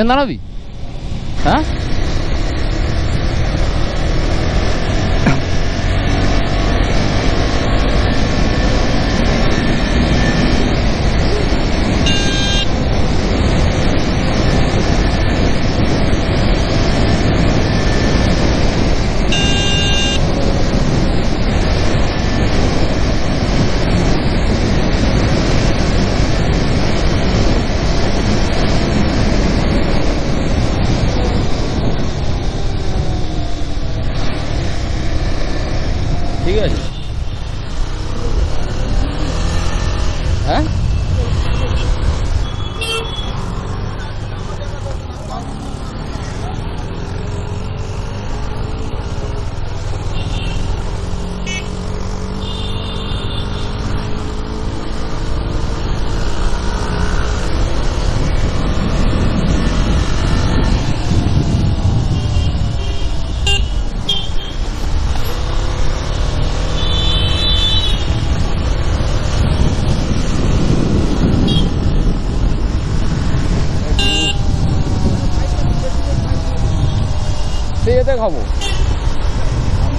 Você não vi. Tá?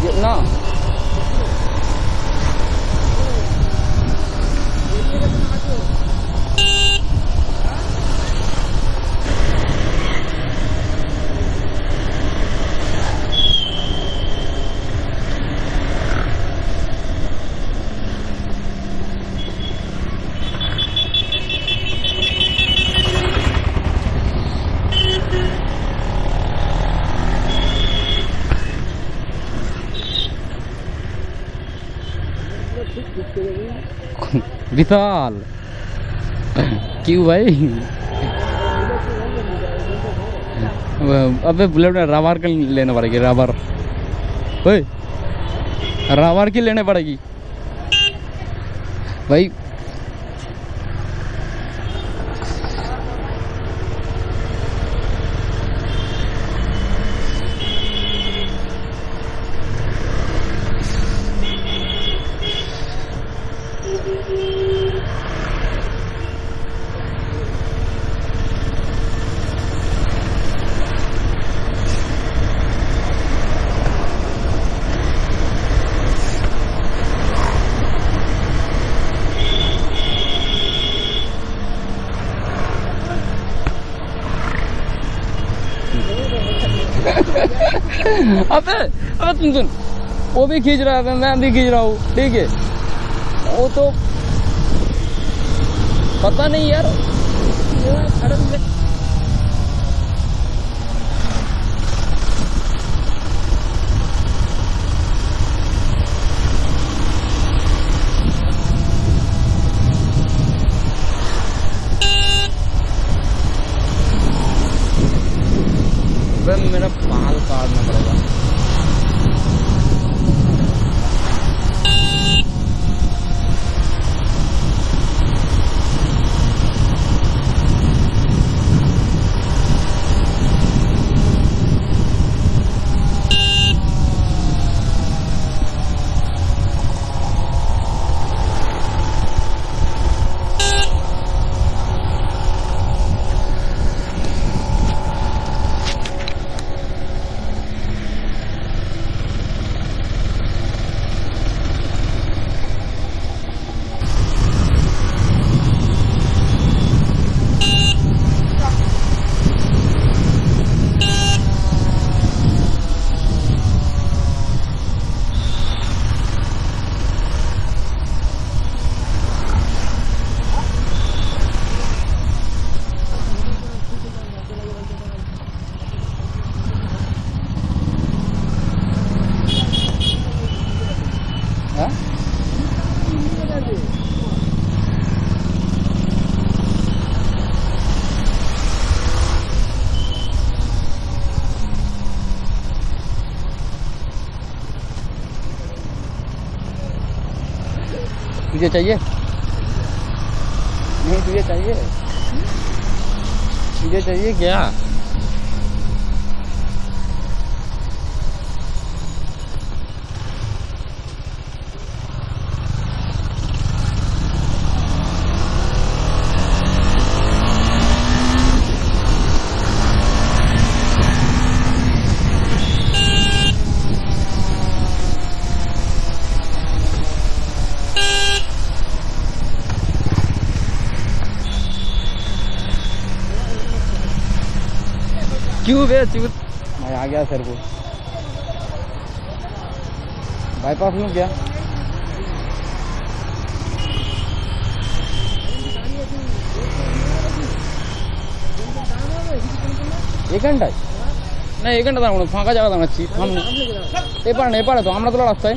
wajib nak विशाल। क्यों भाई? अबे बुलेट में रबर के लेने पड़ेगी रबर ओए रबर की लेने पड़ेगी। भाई अबे अबे तुम सुन। वो भी खींच रहा था मैं भी खींच रहा हूँ, ठीक है? वो तो पता नहीं यार वो सड़क में अबे मेरा बाल काटना पड़ेगा हाँ? तुझे चाहिए? नहीं तुझे चाहिए। तुझे चाहिए क्या? क्यों बे चूत मैं आ गया सर को बाईपास में क्या এক ঘন্টায় না এক ঘন্টা দাঁড়াবো না ফাঁকা জায়গা দাঁড়াচ্ছি সামনে এপার না এপারে তো আমরা তোলা রাস্তায়